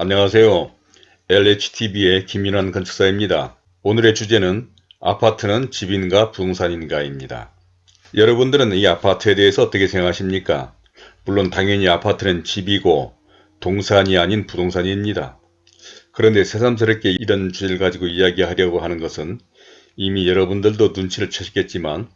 안녕하세요. LHTV의 김인환 건축사입니다. 오늘의 주제는 아파트는 집인가 부동산인가입니다. 여러분들은 이 아파트에 대해서 어떻게 생각하십니까? 물론 당연히 아파트는 집이고 동산이 아닌 부동산입니다. 그런데 새삼스럽게 이런 주제를 가지고 이야기하려고 하는 것은 이미 여러분들도 눈치를 채셨겠지만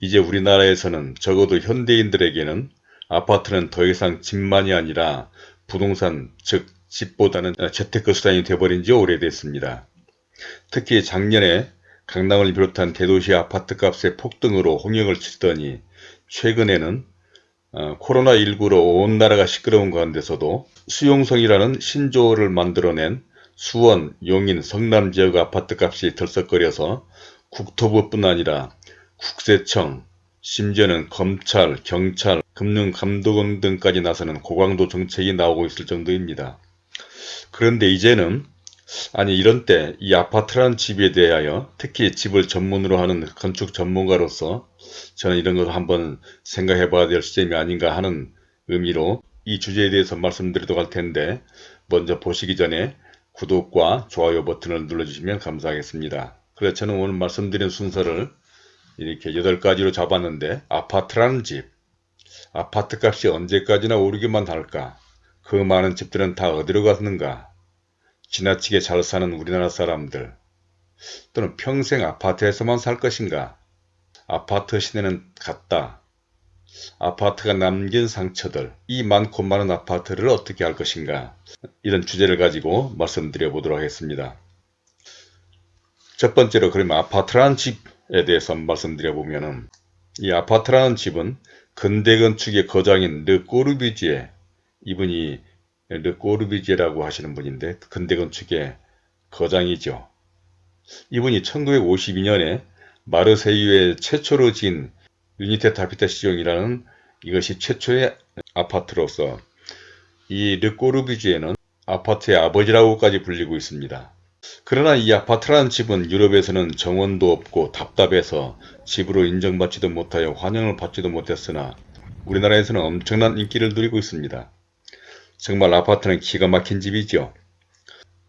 이제 우리나라에서는 적어도 현대인들에게는 아파트는 더 이상 집만이 아니라 부동산 즉 집보다는 재테크 수단이 되어버린 지 오래됐습니다. 특히 작년에 강남을 비롯한 대도시 아파트값의 폭등으로 홍역을 치더니 최근에는 어, 코로나19로 온 나라가 시끄러운 가운데서도 수용성이라는 신조어를 만들어낸 수원, 용인, 성남 지역 아파트값이 들썩거려서 국토부뿐 아니라 국세청, 심지어는 검찰, 경찰, 금융감독원 등까지 나서는 고강도 정책이 나오고 있을 정도입니다. 그런데 이제는 아니 이런 때 이 아파트라는 집에 대하여 특히 집을 전문으로 하는 건축 전문가로서 저는 이런 것을 한번 생각해 봐야 될 시점이 아닌가 하는 의미로 이 주제에 대해서 말씀드리도록 할 텐데 먼저 보시기 전에 구독과 좋아요 버튼을 눌러주시면 감사하겠습니다. 그래서 저는 오늘 말씀드린 순서를 이렇게 8가지로 잡았는데 아파트라는 집 아파트 값이 언제까지나 오르기만 할까 그 많은 집들은 다 어디로 갔는가? 지나치게 잘 사는 우리나라 사람들 또는 평생 아파트에서만 살 것인가? 아파트 시대는 갔다. 아파트가 남긴 상처들 이 많고 많은 아파트를 어떻게 할 것인가? 이런 주제를 가지고 말씀드려 보도록 하겠습니다. 첫 번째로 그러면 아파트라는 집에 대해서 말씀드려 보면은 이 아파트라는 집은 근대 건축의 거장인 르 꼬르비지에 이분이 르 꼬르비지라고 하시는 분인데 근대 건축의 거장이죠. 이분이 1952년에 마르세유에 최초로 지은 유니테 타피타 시종이라는 이것이 최초의 아파트로서 이 르꼬르비지에는 아파트의 아버지라고까지 불리고 있습니다. 그러나 이 아파트라는 집은 유럽에서는 정원도 없고 답답해서 집으로 인정받지도 못하여 환영을 받지도 못했으나 우리나라에서는 엄청난 인기를 누리고 있습니다. 정말 아파트는 기가 막힌 집이죠.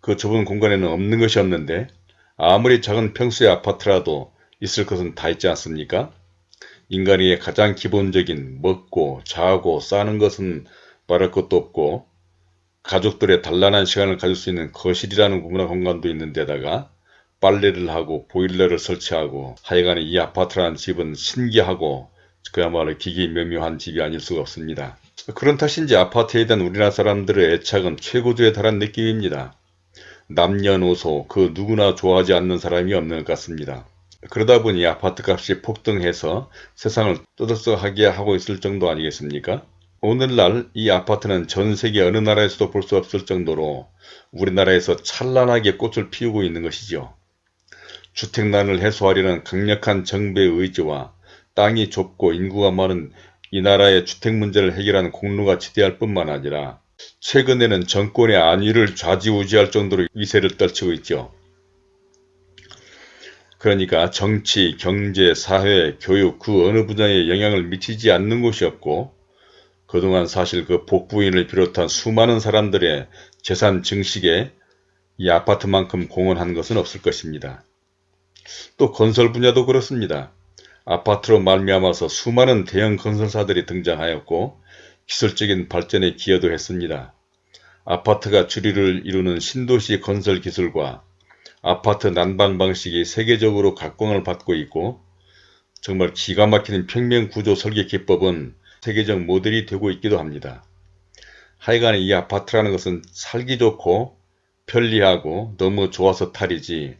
그 좁은 공간에는 없는 것이 없는데 아무리 작은 평수의 아파트라도 있을 것은 다 있지 않습니까? 인간의 가장 기본적인 먹고 자고 싸는 것은 말할 것도 없고 가족들의 단란한 시간을 가질 수 있는 거실이라는 문화 공간도 있는데다가 빨래를 하고 보일러를 설치하고 하여간에 이 아파트라는 집은 신기하고 그야말로 기기 묘묘한 집이 아닐 수가 없습니다. 그런 탓인지 아파트에 대한 우리나라 사람들의 애착은 최고조에 달한 느낌입니다. 남녀노소 그 누구나 좋아하지 않는 사람이 없는 것 같습니다. 그러다 보니 아파트 값이 폭등해서 세상을 떠들썩하게 하고 있을 정도 아니겠습니까? 오늘날 이 아파트는 전 세계 어느 나라에서도 볼 수 없을 정도로 우리나라에서 찬란하게 꽃을 피우고 있는 것이죠. 주택난을 해소하려는 강력한 정부의 의지와 땅이 좁고 인구가 많은 이 나라의 주택 문제를 해결하는 공로가 지대할 뿐만 아니라 최근에는 정권의 안위를 좌지우지할 정도로 위세를 떨치고 있죠. 그러니까 정치, 경제, 사회, 교육 그 어느 분야에 영향을 미치지 않는 곳이 없고 그동안 사실 그 복부인을 비롯한 수많은 사람들의 재산 증식에 이 아파트만큼 공헌한 것은 없을 것입니다. 또 건설 분야도 그렇습니다. 아파트로 말미암아서 수많은 대형 건설사들이 등장하였고 기술적인 발전에 기여도 했습니다. 아파트가 주류를 이루는 신도시 건설 기술과 아파트 난방 방식이 세계적으로 각광을 받고 있고 정말 기가 막히는 평면 구조 설계 기법은 세계적 모델이 되고 있기도 합니다. 하여간에 이 아파트라는 것은 살기 좋고 편리하고 너무 좋아서 탈이지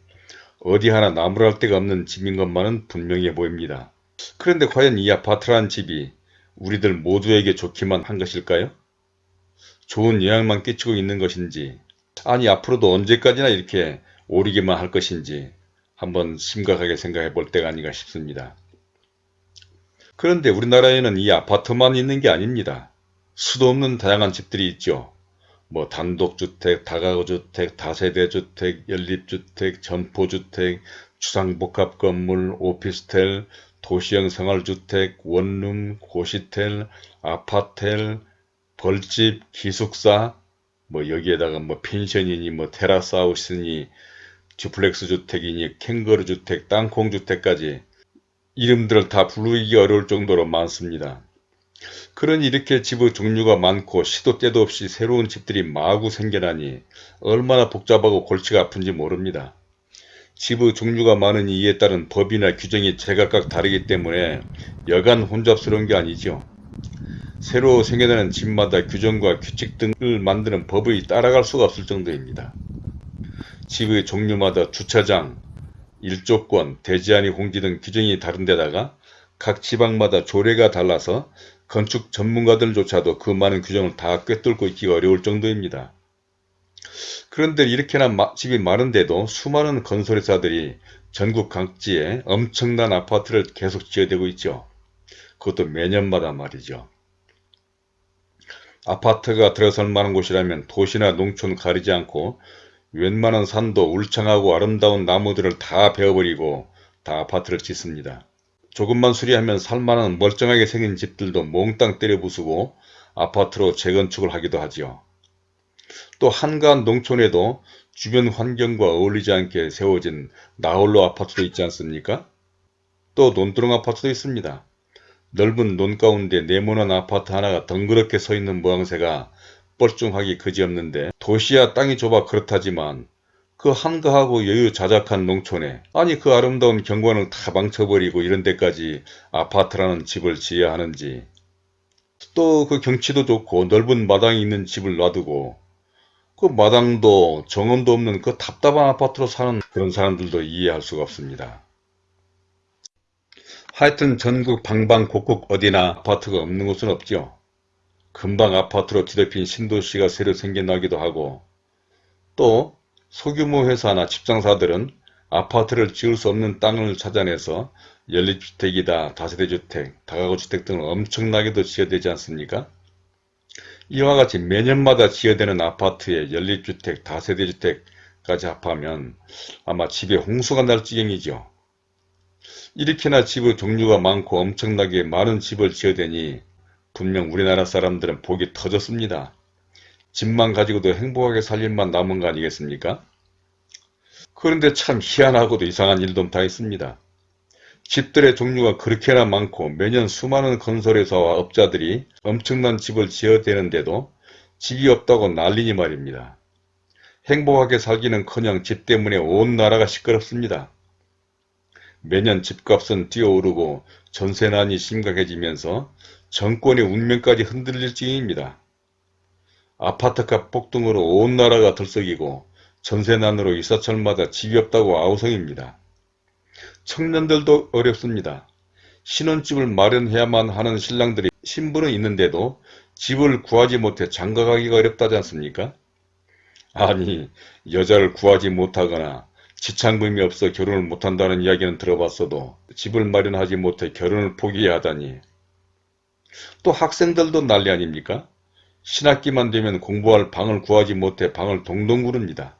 어디 하나 나무랄 데가 없는 집인 것만은 분명해 보입니다. 그런데 과연 이 아파트라는 집이 우리들 모두에게 좋기만 한 것일까요? 좋은 영향만 끼치고 있는 것인지 아니 앞으로도 언제까지나 이렇게 오르기만 할 것인지 한번 심각하게 생각해 볼 때가 아닌가 싶습니다. 그런데 우리나라에는 이 아파트만 있는 게 아닙니다. 수도 없는 다양한 집들이 있죠. 뭐 단독주택, 다가구주택, 다세대주택, 연립주택, 점포주택, 주상복합건물, 오피스텔, 도시형 생활주택, 원룸, 고시텔, 아파텔, 벌집, 기숙사 뭐 여기에다가 뭐 펜션이니 뭐 테라스하우스니 듀플렉스 주택이니 캥거루 주택, 땅콩 주택까지 이름들을 다 부르기 어려울 정도로 많습니다. 그러니 이렇게 집의 종류가 많고 시도 때도 없이 새로운 집들이 마구 생겨나니 얼마나 복잡하고 골치가 아픈지 모릅니다. 집의 종류가 많으니 이에 따른 법이나 규정이 제각각 다르기 때문에 여간 혼잡스러운 게 아니죠. 새로 생겨나는 집마다 규정과 규칙 등을 만드는 법이 따라갈 수가 없을 정도입니다. 집의 종류마다 주차장, 일조권, 대지안이 공지 등 규정이 다른데다가 각 지방마다 조례가 달라서 건축 전문가들조차도 그 많은 규정을 다 꿰뚫고 있기가 어려울 정도입니다. 그런데 이렇게나 마, 집이 많은데도 수많은 건설회사들이 전국 각지에 엄청난 아파트를 계속 지어대고 있죠. 그것도 매년마다 말이죠. 아파트가 들어설 만한 곳이라면 도시나 농촌 가리지 않고 웬만한 산도 울창하고 아름다운 나무들을 다 베어버리고 다 아파트를 짓습니다. 조금만 수리하면 살만한 멀쩡하게 생긴 집들도 몽땅 때려 부수고 아파트로 재건축을 하기도 하지요. 또 한가한 농촌에도 주변 환경과 어울리지 않게 세워진 나홀로 아파트도 있지 않습니까? 또 논두렁 아파트도 있습니다. 넓은 논 가운데 네모난 아파트 하나가 덩그렇게 서 있는 모양새가 뻘쭘하기 그지없는데 도시야 땅이 좁아 그렇다지만 그 한가하고 여유 자작한 농촌에 아니 그 아름다운 경관을 다 망쳐버리고 이런 데까지 아파트라는 집을 지어야 하는지 또 그 경치도 좋고 넓은 마당이 있는 집을 놔두고 그 마당도 정원도 없는 그 답답한 아파트로 사는 그런 사람들도 이해할 수가 없습니다. 하여튼 전국 방방곡곡 어디나 아파트가 없는 곳은 없죠. 금방 아파트로 뒤덮인 신도시가 새로 생겨나기도 하고 또 소규모 회사나 집장사들은 아파트를 지을 수 없는 땅을 찾아내서 연립주택이다 다세대주택, 다가구주택 등을 엄청나게도 지어대지 않습니까? 이와 같이 매년마다 지어대는 아파트에 연립주택, 다세대주택까지 합하면 아마 집에 홍수가 날 지경이죠. 이렇게나 집의 종류가 많고 엄청나게 많은 집을 지어대니 분명 우리나라 사람들은 복이 터졌습니다. 집만 가지고도 행복하게 살 일만 남은 거 아니겠습니까? 그런데 참 희한하고도 이상한 일도 다 있습니다. 집들의 종류가 그렇게나 많고 매년 수많은 건설회사와 업자들이 엄청난 집을 지어대는데도 집이 없다고 난리니 말입니다. 행복하게 살기는커녕 집 때문에 온 나라가 시끄럽습니다. 매년 집값은 뛰어오르고 전세난이 심각해지면서 정권의 운명까지 흔들릴 지경입니다. 아파트값 폭등으로 온 나라가 들썩이고 전세난으로 일사철마다 집이 없다고 아우성입니다. 청년들도 어렵습니다. 신혼집을 마련해야만 하는 신랑들이 신분은 있는데도 집을 구하지 못해 장가가기가 어렵다지 않습니까? 아니 여자를 구하지 못하거나 지창금이 없어 결혼을 못한다는 이야기는 들어봤어도 집을 마련하지 못해 결혼을 포기해야 하다니 또 학생들도 난리 아닙니까? 신학기만 되면 공부할 방을 구하지 못해 방을 동동 구릅니다.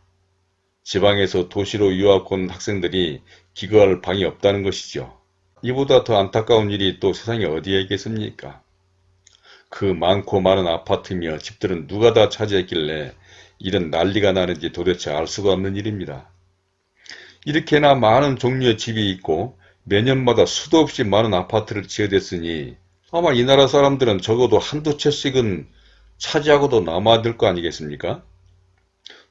지방에서 도시로 유학 온 학생들이 기거할 방이 없다는 것이죠. 이보다 더 안타까운 일이 또 세상에 어디에 있겠습니까? 그 많고 많은 아파트며 집들은 누가 다 차지했길래 이런 난리가 나는지 도대체 알 수가 없는 일입니다. 이렇게나 많은 종류의 집이 있고 매년마다 수도 없이 많은 아파트를 지어댔으니 아마 이 나라 사람들은 적어도 한두 채씩은 차지하고도 남아야 될 거 아니겠습니까?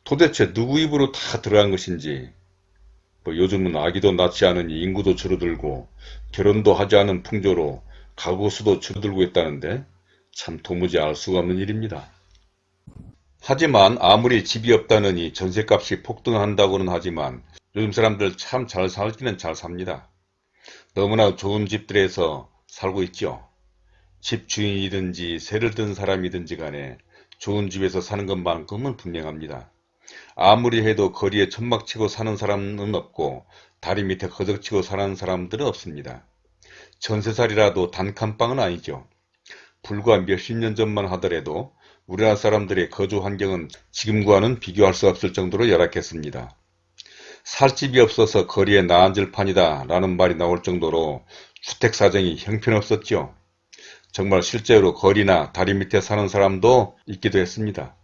도대체 누구 입으로 다 들어간 것인지 뭐 요즘은 아기도 낳지 않으니 인구도 줄어들고 결혼도 하지 않은 풍조로 가구 수도 줄어들고 있다는데 참 도무지 알 수가 없는 일입니다. 하지만 아무리 집이 없다느니 전세값이 폭등한다고는 하지만 요즘 사람들 참 잘 살기는 잘 삽니다. 너무나 좋은 집들에서 살고 있죠. 집 주인이든지 새를 든 사람이든지 간에 좋은 집에서 사는 것만큼은 분명합니다. 아무리 해도 거리에 천막 치고 사는 사람은 없고 다리 밑에 거적치고 사는 사람들은 없습니다. 전세살이라도 단칸방은 아니죠. 불과 몇십 년 전만 하더라도 우리나라 사람들의 거주 환경은 지금과는 비교할 수 없을 정도로 열악했습니다. 살 집이 없어서 거리에 나앉을 판이다 라는 말이 나올 정도로 주택 사정이 형편없었죠. 정말 실제로 거리나 다리 밑에 사는 사람도 있기도 했습니다.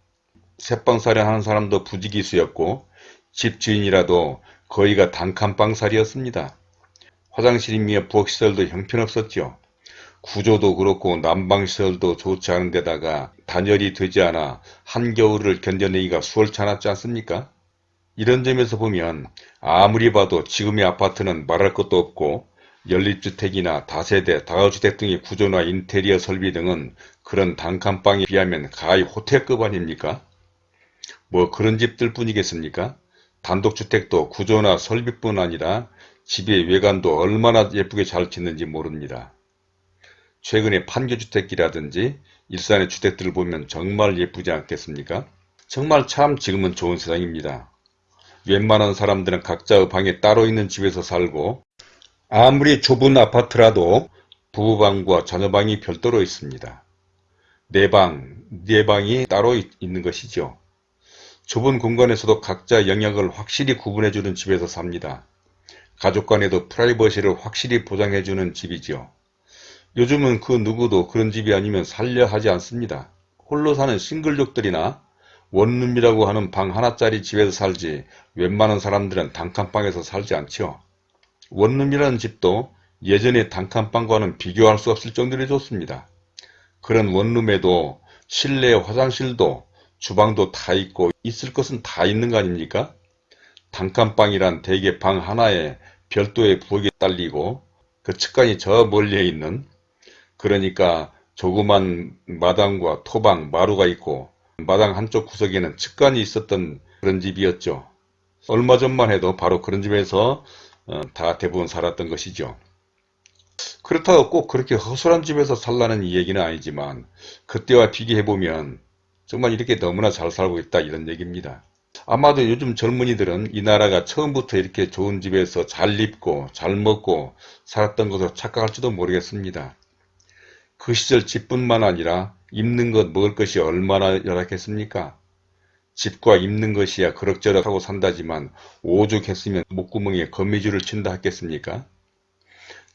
새빵살이 하는 사람도 부지기수였고 집 주인이라도 거의가 단칸방살이었습니다. 화장실이며 부엌시설도 형편없었죠. 구조도 그렇고 난방시설도 좋지 않은 데다가 단열이 되지 않아 한겨울을 견뎌내기가 수월찮았지 않습니까? 이런 점에서 보면 아무리 봐도 지금의 아파트는 말할 것도 없고 연립주택이나 다세대, 다가주택 등의 구조나 인테리어 설비 등은 그런 단칸방에 비하면 가히 호텔급 아닙니까? 뭐 그런 집들 뿐이겠습니까? 단독주택도 구조나 설비뿐 아니라 집의 외관도 얼마나 예쁘게 잘 짓는지 모릅니다. 최근에 판교주택이라든지 일산의 주택들을 보면 정말 예쁘지 않겠습니까? 정말 참 지금은 좋은 세상입니다. 웬만한 사람들은 각자의 방에 따로 있는 집에서 살고 아무리 좁은 아파트라도 부부방과 자녀방이 별도로 있습니다. 내 방, 네 방이 따로 있는 것이죠. 좁은 공간에서도 각자 영역을 확실히 구분해주는 집에서 삽니다. 가족 간에도 프라이버시를 확실히 보장해주는 집이죠. 요즘은 그 누구도 그런 집이 아니면 살려 하지 않습니다. 홀로 사는 싱글족들이나 원룸이라고 하는 방 하나짜리 집에서 살지 웬만한 사람들은 단칸방에서 살지 않죠. 원룸이라는 집도 예전의 단칸방과는 비교할 수 없을 정도로 좋습니다. 그런 원룸에도 실내 화장실도 주방도 다 있고 있을 것은 다 있는 거 아닙니까? 단칸방이란 대개 방 하나에 별도의 부엌이 딸리고 그 측간이 저 멀리에 있는 그러니까 조그만 마당과 토방, 마루가 있고 마당 한쪽 구석에는 측간이 있었던 그런 집이었죠. 얼마 전만 해도 바로 그런 집에서 어, 다 대부분 살았던 것이죠. 그렇다고 꼭 그렇게 허술한 집에서 살라는 얘기는 아니지만 그때와 비교해보면 정말 이렇게 너무나 잘 살고 있다 이런 얘기입니다. 아마도 요즘 젊은이들은 이 나라가 처음부터 이렇게 좋은 집에서 잘 입고 잘 먹고 살았던 것으로 착각할지도 모르겠습니다. 그 시절 집뿐만 아니라 입는 것 먹을 것이 얼마나 열악했습니까? 집과 입는 것이야 그럭저럭 하고 산다지만 오죽했으면 목구멍에 거미줄을 친다 했겠습니까?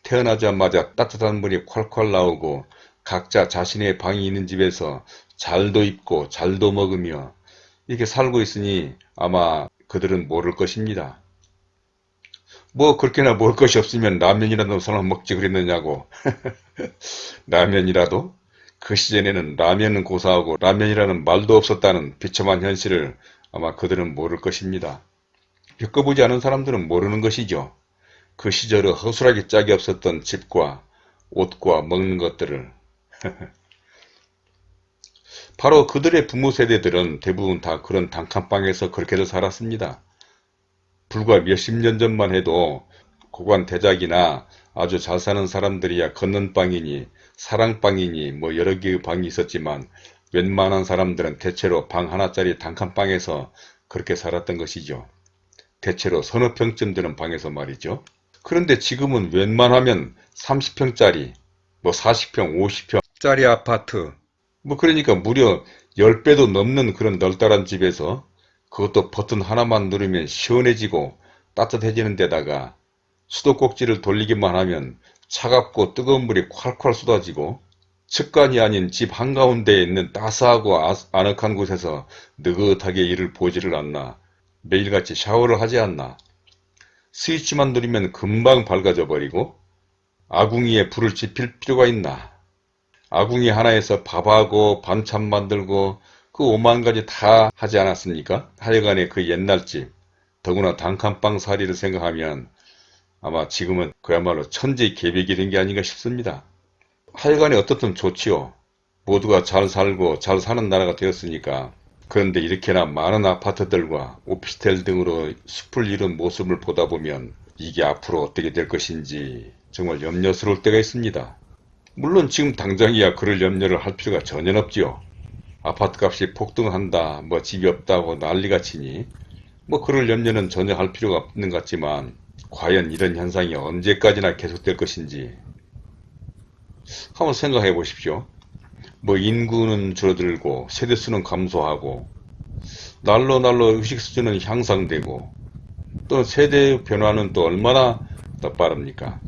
태어나자마자 따뜻한 물이 콸콸 나오고 각자 자신의 방이 있는 집에서 잘도 입고 잘도 먹으며 이렇게 살고 있으니 아마 그들은 모를 것입니다. 뭐 그렇게나 먹을 것이 없으면 라면이라도 설마 먹지 그랬느냐고 라면이라도 그 시절에는 라면은 고사하고 라면이라는 말도 없었다는 비참한 현실을 아마 그들은 모를 것입니다. 겪어보지 않은 사람들은 모르는 것이죠. 그 시절에 허술하게 짝이 없었던 집과 옷과 먹는 것들을 바로 그들의 부모 세대들은 대부분 다 그런 단칸방에서 그렇게들 살았습니다. 불과 몇십 년 전만 해도 고관 대작이나 아주 잘 사는 사람들이야 걷는 방이니 사랑방이니 뭐 여러 개의 방이 있었지만 웬만한 사람들은 대체로 방 하나짜리 단칸방에서 그렇게 살았던 것이죠. 대체로 서너 평쯤 되는 방에서 말이죠. 그런데 지금은 웬만하면 30평짜리, 뭐 40평, 50평짜리 아파트, 뭐 그러니까 무려 10배도 넘는 그런 널따란 집에서 그것도 버튼 하나만 누르면 시원해지고 따뜻해지는 데다가 수도꼭지를 돌리기만 하면 차갑고 뜨거운 물이 콸콸 쏟아지고 측간이 아닌 집 한가운데에 있는 따스하고 아늑한 곳에서 느긋하게 이를 보지를 않나 매일같이 샤워를 하지 않나 스위치만 누르면 금방 밝아져 버리고 아궁이에 불을 지필 필요가 있나 아궁이 하나에서 밥하고 반찬 만들고 그 오만 가지 다 하지 않았습니까? 하여간에 그 옛날 집 더구나 단칸방 살이를 생각하면 아마 지금은 그야말로 천지 계백이 된 게 아닌가 싶습니다. 하여간에 어떻든 좋지요. 모두가 잘 살고 잘 사는 나라가 되었으니까 그런데 이렇게나 많은 아파트들과 오피스텔 등으로 숲을 이룬 모습을 보다 보면 이게 앞으로 어떻게 될 것인지 정말 염려스러울 때가 있습니다. 물론 지금 당장이야 그럴 염려를 할 필요가 전혀 없지요. 아파트 값이 폭등한다, 뭐 집이 없다고 난리가 치니 뭐 그럴 염려는 전혀 할 필요가 없는 것 같지만 과연 이런 현상이 언제까지나 계속될 것인지 한번 생각해 보십시오. 뭐 인구는 줄어들고 세대수는 감소하고 날로 날로 의식 수준은 향상되고 또 세대 변화는 또 얼마나 더 빠릅니까?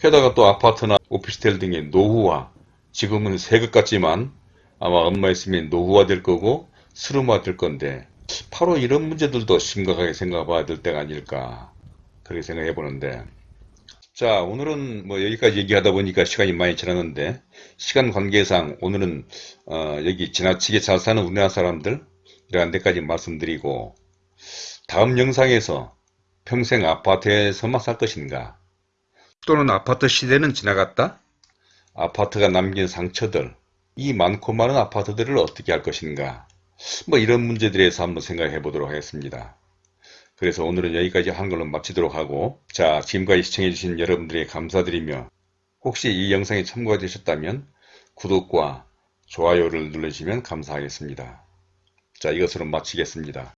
게다가 또 아파트나 오피스텔 등의 노후화 지금은 새것 같지만 아마 엄마였으면 노후화 될 거고 스름화 될 건데 바로 이런 문제들도 심각하게 생각해 봐야 될 때가 아닐까 그렇게 생각해 보는데. 자 오늘은 뭐 여기까지 얘기하다 보니까 시간이 많이 지났는데 시간 관계상 오늘은 어, 여기 지나치게 잘 사는 우리나라 사람들 이러한 데까지 말씀드리고 다음 영상에서 평생 아파트에서만 살 것인가 또는 아파트 시대는 지나갔다? 아파트가 남긴 상처들 이 많고 많은 아파트들을 어떻게 할 것인가 뭐 이런 문제들에 대해서 한번 생각해 보도록 하겠습니다. 그래서 오늘은 여기까지 걸로 마치도록 하고 자 지금까지 시청해 주신 여러분들에게 감사드리며 혹시 이 영상이 참고가 되셨다면 구독과 좋아요를 눌러주시면 감사하겠습니다. 자 이것으로 마치겠습니다.